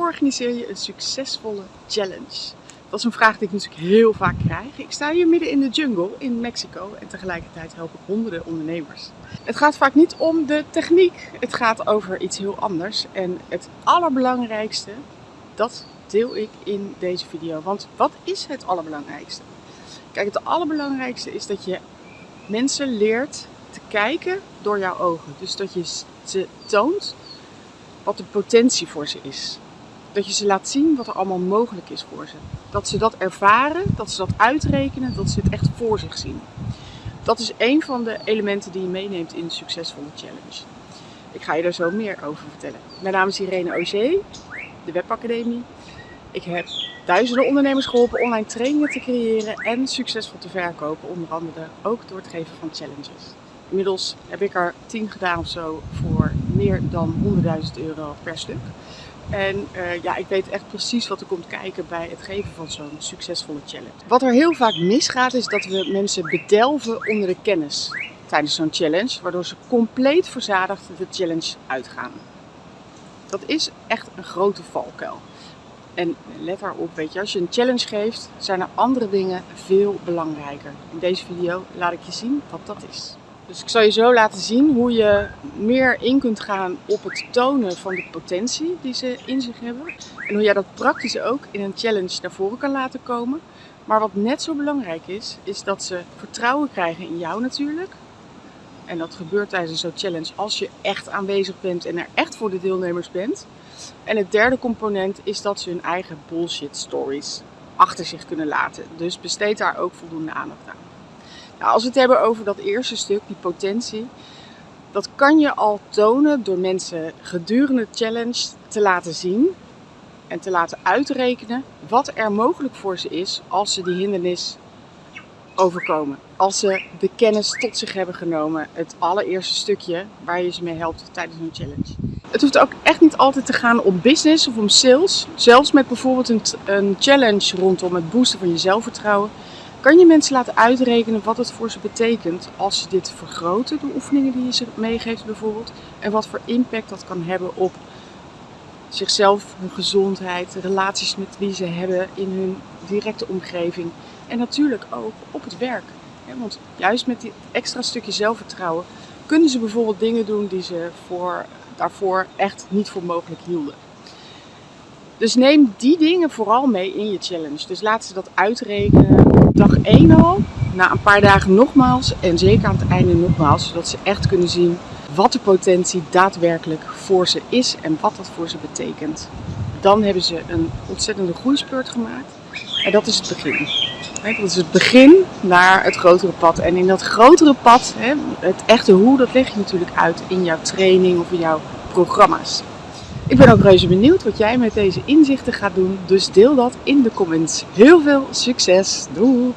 organiseer je een succesvolle challenge? Dat is een vraag die ik natuurlijk heel vaak krijg. Ik sta hier midden in de jungle in Mexico en tegelijkertijd help ik honderden ondernemers. Het gaat vaak niet om de techniek, het gaat over iets heel anders. En het allerbelangrijkste, dat deel ik in deze video. Want wat is het allerbelangrijkste? Kijk, het allerbelangrijkste is dat je mensen leert te kijken door jouw ogen. Dus dat je ze toont wat de potentie voor ze is. Dat je ze laat zien wat er allemaal mogelijk is voor ze. Dat ze dat ervaren, dat ze dat uitrekenen, dat ze het echt voor zich zien. Dat is een van de elementen die je meeneemt in de succesvolle challenge. Ik ga je daar zo meer over vertellen. Mijn naam is Irene Auger, de Webacademie. Ik heb duizenden ondernemers geholpen online trainingen te creëren en succesvol te verkopen. Onder andere ook door het geven van challenges. Inmiddels heb ik er 10 gedaan of zo voor meer dan 100.000 euro per stuk. En uh, ja, ik weet echt precies wat er komt kijken bij het geven van zo'n succesvolle challenge. Wat er heel vaak misgaat is dat we mensen bedelven onder de kennis tijdens zo'n challenge, waardoor ze compleet verzadigd de challenge uitgaan. Dat is echt een grote valkuil. En let daarop, weet je, als je een challenge geeft, zijn er andere dingen veel belangrijker. In deze video laat ik je zien wat dat is. Dus ik zal je zo laten zien hoe je meer in kunt gaan op het tonen van de potentie die ze in zich hebben. En hoe jij dat praktisch ook in een challenge naar voren kan laten komen. Maar wat net zo belangrijk is, is dat ze vertrouwen krijgen in jou natuurlijk. En dat gebeurt tijdens zo'n challenge als je echt aanwezig bent en er echt voor de deelnemers bent. En het derde component is dat ze hun eigen bullshit stories achter zich kunnen laten. Dus besteed daar ook voldoende aandacht aan. Nou, als we het hebben over dat eerste stuk, die potentie, dat kan je al tonen door mensen gedurende de challenge te laten zien en te laten uitrekenen wat er mogelijk voor ze is als ze die hindernis overkomen. Als ze de kennis tot zich hebben genomen, het allereerste stukje waar je ze mee helpt tijdens een challenge. Het hoeft ook echt niet altijd te gaan om business of om sales. Zelfs met bijvoorbeeld een challenge rondom het boosten van je zelfvertrouwen kan je mensen laten uitrekenen wat het voor ze betekent als ze dit vergroten, de oefeningen die je ze meegeeft bijvoorbeeld, en wat voor impact dat kan hebben op zichzelf, hun gezondheid, de relaties met wie ze hebben in hun directe omgeving en natuurlijk ook op het werk. Want juist met dit extra stukje zelfvertrouwen kunnen ze bijvoorbeeld dingen doen die ze voor, daarvoor echt niet voor mogelijk hielden. Dus neem die dingen vooral mee in je challenge. Dus laat ze dat uitrekenen dag 1 al, na een paar dagen nogmaals en zeker aan het einde nogmaals, zodat ze echt kunnen zien wat de potentie daadwerkelijk voor ze is en wat dat voor ze betekent. Dan hebben ze een ontzettende groeispurt gemaakt en dat is het begin. Dat is het begin naar het grotere pad. En in dat grotere pad, het echte hoe, dat leg je natuurlijk uit in jouw training of in jouw programma's. Ik ben ook reuze benieuwd wat jij met deze inzichten gaat doen, dus deel dat in de comments. Heel veel succes! Doei!